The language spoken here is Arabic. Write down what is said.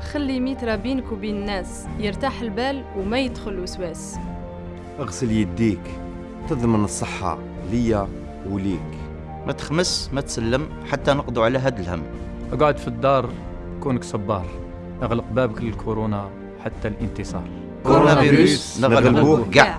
خلي ميترا بينك وبين الناس يرتاح البال وما يدخل الوسواس. أغسل يديك تضمن الصحة ليا وليك. ما تخمس ما تسلم حتى نقضوا على هاد الهم. أقعد في الدار كونك صبار. اغلق بابك للكورونا حتى الانتصار. كورونا فيروس. نغلبوه كاع